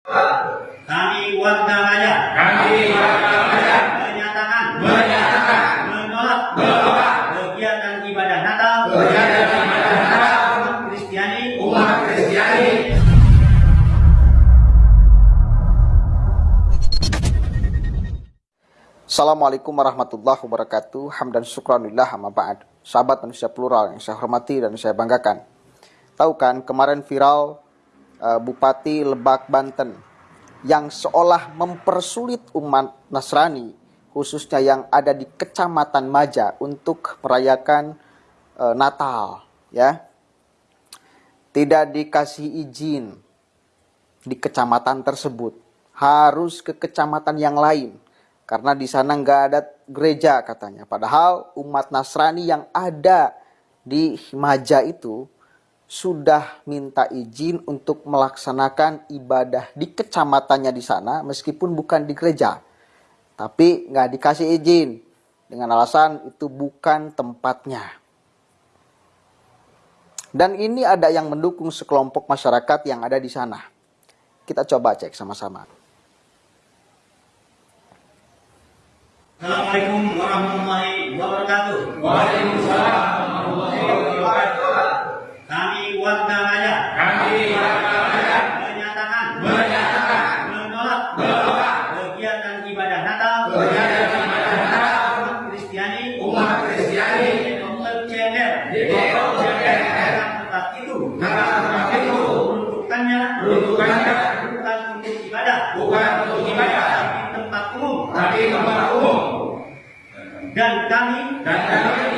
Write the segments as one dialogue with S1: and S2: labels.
S1: Kami warga Maja
S2: Kami warga Majan
S1: menyatakan.
S2: Menyatakan.
S1: Menolak.
S2: Bahwa
S1: kegiatan ibadah Natal.
S2: Kegiatan ibadah Natal.
S1: Umat Kristiani.
S2: Umat Kristiani.
S3: Assalamualaikum warahmatullahi wabarakatuh. Hamdan syukranillah amma ba'd. Sahabat manusia plural yang saya hormati dan saya banggakan. Tahu kan kemarin viral Bupati Lebak Banten yang seolah mempersulit umat Nasrani khususnya yang ada di Kecamatan Maja untuk merayakan uh, Natal ya. Tidak dikasih izin di kecamatan tersebut. Harus ke kecamatan yang lain karena di sana nggak ada gereja katanya. Padahal umat Nasrani yang ada di Maja itu sudah minta izin untuk melaksanakan ibadah di kecamatannya di sana meskipun bukan di gereja. Tapi nggak dikasih izin dengan alasan itu bukan tempatnya. Dan ini ada yang mendukung sekelompok masyarakat yang ada di sana. Kita coba cek sama-sama.
S1: Assalamualaikum warahmatullahi wabarakatuh.
S2: Waalaikumsalam warahmatullahi wabarakatuh.
S1: Kami warga Maja
S2: Kami warga Majan
S1: menyatakan
S2: menyatakan
S1: menolak
S2: bahwa
S1: kegiatan ibadah Natal
S2: kegiatan ibadah Natal
S1: umat Kristiani
S2: umat Kristiani
S1: di Dr. CNR
S2: di Depok CPR
S1: akan tetap itu
S2: Natal tempat itu
S1: peruntukannya
S2: peruntukannya
S1: bukan untuk ibadah
S2: bukan untuk ibadah
S1: tapi tempat umum
S2: tapi tempat umum
S1: dan kami
S2: dan kami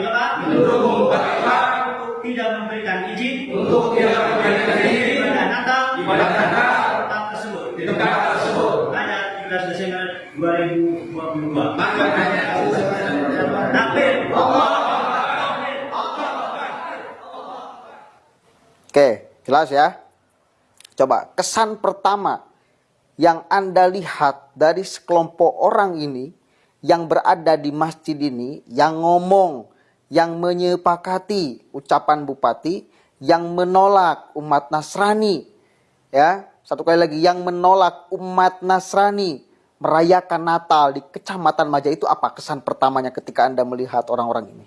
S1: mendukung Bupati Lebak untuk tidak memberikan izin
S2: untuk tidak memberikan izin
S1: ibadah Natal
S2: ibadah Natal
S1: di tempat tersebut.
S2: di tempat tersebut.
S1: Pada 17 Desember 2022.
S2: Maka hanya
S1: Takbir.
S3: Oke, jelas ya. Coba kesan pertama yang Anda lihat dari sekelompok orang ini yang berada di masjid ini yang ngomong, yang menyepakati ucapan bupati, yang menolak umat Nasrani. Ya, satu kali lagi yang menolak umat Nasrani merayakan Natal di Kecamatan Maja itu apa kesan pertamanya ketika Anda melihat orang-orang ini?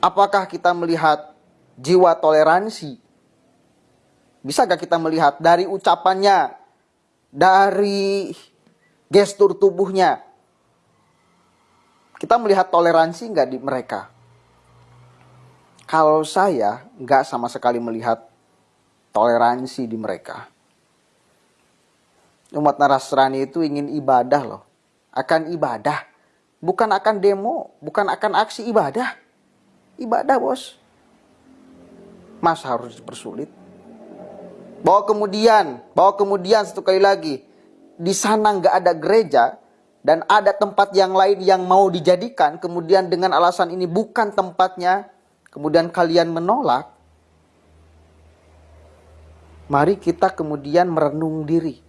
S3: Apakah kita melihat jiwa toleransi? Bisa gak kita melihat dari ucapannya, dari gestur tubuhnya? Kita melihat toleransi nggak di mereka? Kalau saya nggak sama sekali melihat toleransi di mereka. Umat Nasrani itu ingin ibadah loh. Akan ibadah. Bukan akan demo, bukan akan aksi ibadah ibadah bos. Masa harus dipersulit? Bahwa kemudian, bahwa kemudian satu kali lagi, di sana nggak ada gereja dan ada tempat yang lain yang mau dijadikan, kemudian dengan alasan ini bukan tempatnya, kemudian kalian menolak. Mari kita kemudian merenung diri.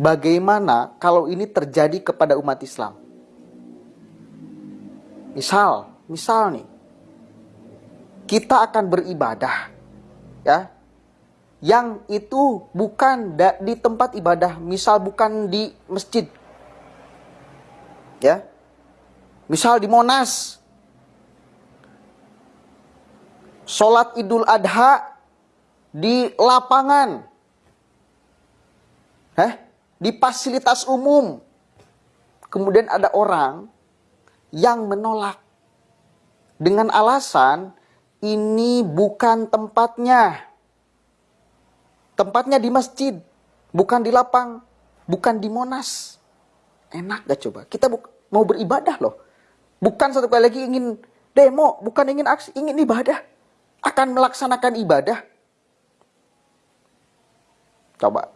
S3: Bagaimana kalau ini terjadi kepada umat Islam? Misal, misal nih, kita akan beribadah ya yang itu bukan di tempat ibadah misal bukan di masjid ya. Misal di Monas. Sholat idul adha di lapangan. Eh di fasilitas umum. Kemudian ada orang yang menolak. Dengan alasan ini bukan tempatnya. Tempatnya di masjid, bukan di lapang, bukan di Monas. Enak gak coba? Kita mau beribadah loh. Bukan satu kali lagi ingin demo, bukan ingin aksi, ingin ibadah. Akan melaksanakan ibadah. Coba.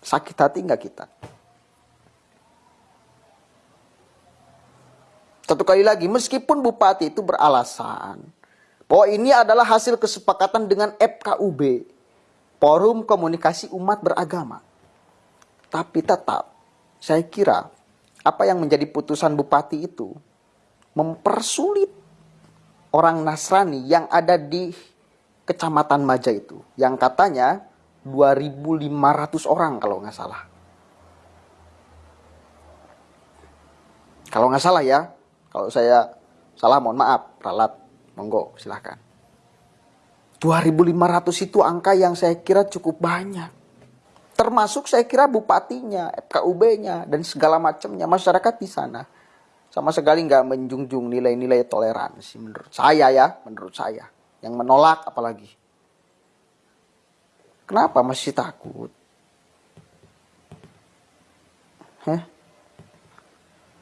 S3: Sakit hati nggak kita? Satu kali lagi, meskipun bupati itu beralasan bahwa ini adalah hasil kesepakatan dengan FKUB, Forum Komunikasi Umat Beragama. Tapi tetap, saya kira apa yang menjadi putusan bupati itu mempersulit orang Nasrani yang ada di kecamatan Maja itu yang katanya 2.500 orang kalau nggak salah. Kalau nggak salah ya, kalau saya salah mohon maaf, ralat, monggo silahkan. 2.500 itu angka yang saya kira cukup banyak. Termasuk saya kira bupatinya, FKUB-nya, dan segala macamnya masyarakat di sana. Sama sekali nggak menjunjung nilai-nilai toleransi menurut saya ya, menurut saya. Yang menolak apalagi. Kenapa masih takut?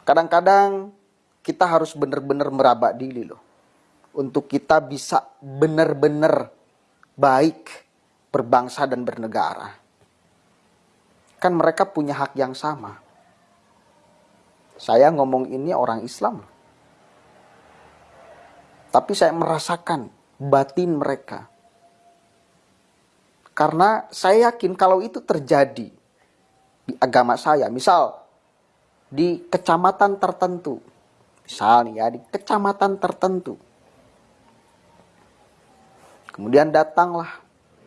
S3: Kadang-kadang kita harus benar-benar meraba diri loh. Untuk kita bisa benar-benar baik berbangsa dan bernegara. Kan mereka punya hak yang sama. Saya ngomong ini orang Islam. Tapi saya merasakan batin mereka. Karena saya yakin kalau itu terjadi di agama saya, misal di kecamatan tertentu, misal nih ya di kecamatan tertentu, kemudian datanglah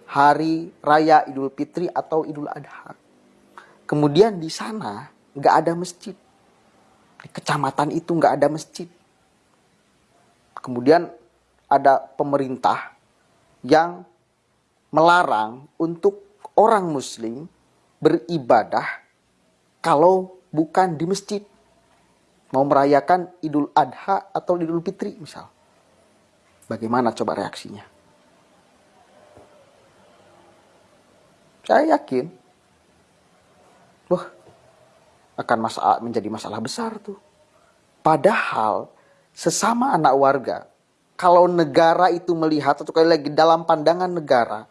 S3: hari raya Idul Fitri atau Idul Adha, kemudian di sana nggak ada masjid, di kecamatan itu nggak ada masjid, kemudian ada pemerintah yang melarang untuk orang muslim beribadah kalau bukan di masjid. Mau merayakan Idul Adha atau Idul Fitri misal. Bagaimana coba reaksinya? Saya yakin. Wah, akan masalah, menjadi masalah besar tuh. Padahal sesama anak warga, kalau negara itu melihat atau kali lagi dalam pandangan negara,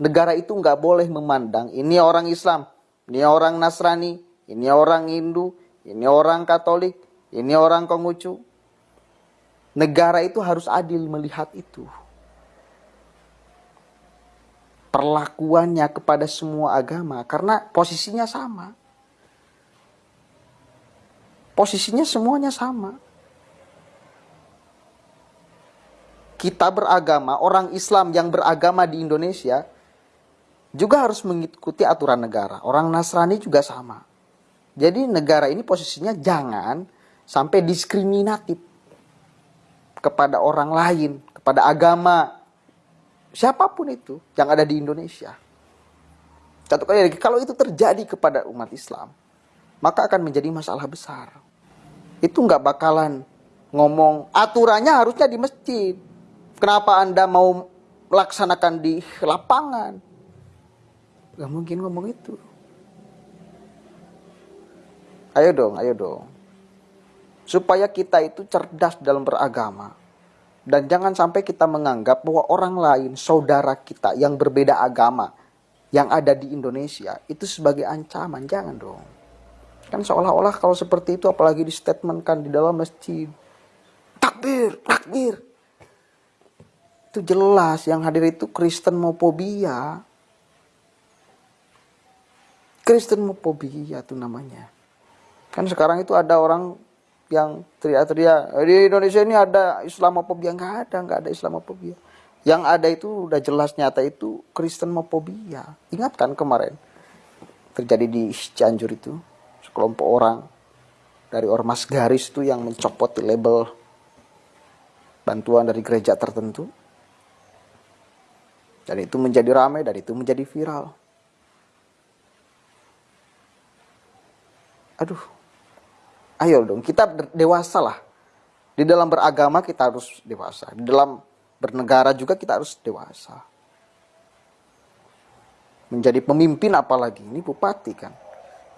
S3: negara itu nggak boleh memandang ini orang Islam, ini orang Nasrani, ini orang Hindu, ini orang Katolik, ini orang Konghucu. Negara itu harus adil melihat itu. Perlakuannya kepada semua agama karena posisinya sama. Posisinya semuanya sama. Kita beragama, orang Islam yang beragama di Indonesia juga harus mengikuti aturan negara. Orang Nasrani juga sama. Jadi negara ini posisinya jangan sampai diskriminatif kepada orang lain, kepada agama, siapa pun itu yang ada di Indonesia. Satu kali lagi, kalau itu terjadi kepada umat Islam, maka akan menjadi masalah besar. Itu nggak bakalan ngomong aturannya harusnya di masjid. Kenapa anda mau melaksanakan di lapangan? Gak mungkin ngomong itu. Ayo dong, ayo dong. Supaya kita itu cerdas dalam beragama. Dan jangan sampai kita menganggap bahwa orang lain, saudara kita yang berbeda agama, yang ada di Indonesia, itu sebagai ancaman. Jangan dong. Kan seolah-olah kalau seperti itu apalagi di statementkan di dalam masjid. Takbir, takbir. Itu jelas yang hadir itu Kristen mopobia. Kristen mopobia itu namanya. Kan sekarang itu ada orang yang teriak-teriak di Indonesia ini ada Islamofobia. Nggak ada nggak ada Islamofobia. Yang ada itu udah jelas nyata itu Kristen mopobia ingat kan kemarin terjadi di Cianjur itu sekelompok orang dari ormas garis itu yang mencopot label bantuan dari gereja tertentu. Dan itu menjadi ramai dan itu menjadi viral. Aduh ayo dong kita dewasa lah. Di dalam beragama kita harus dewasa. Di dalam bernegara juga kita harus dewasa. Menjadi pemimpin apalagi ini bupati kan.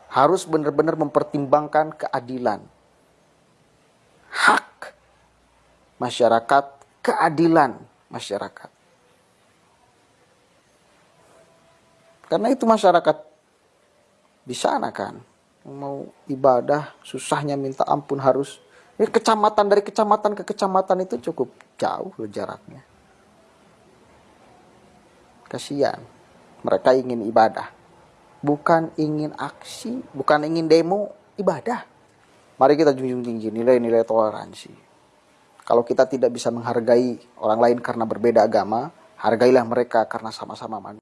S3: Harus benar-benar mempertimbangkan keadilan. Hak masyarakat keadilan masyarakat. Karena itu masyarakat di sana kan mau ibadah susahnya minta ampun harus. Ini kecamatan dari kecamatan ke kecamatan itu cukup jauh loh jaraknya. Kasihan. Mereka ingin ibadah. Bukan ingin aksi bukan ingin demo ibadah. Mari kita junjung tinggi nilai-nilai toleransi. Kalau kita tidak bisa menghargai orang lain karena berbeda agama Hargailah mereka karena sama-sama manusia.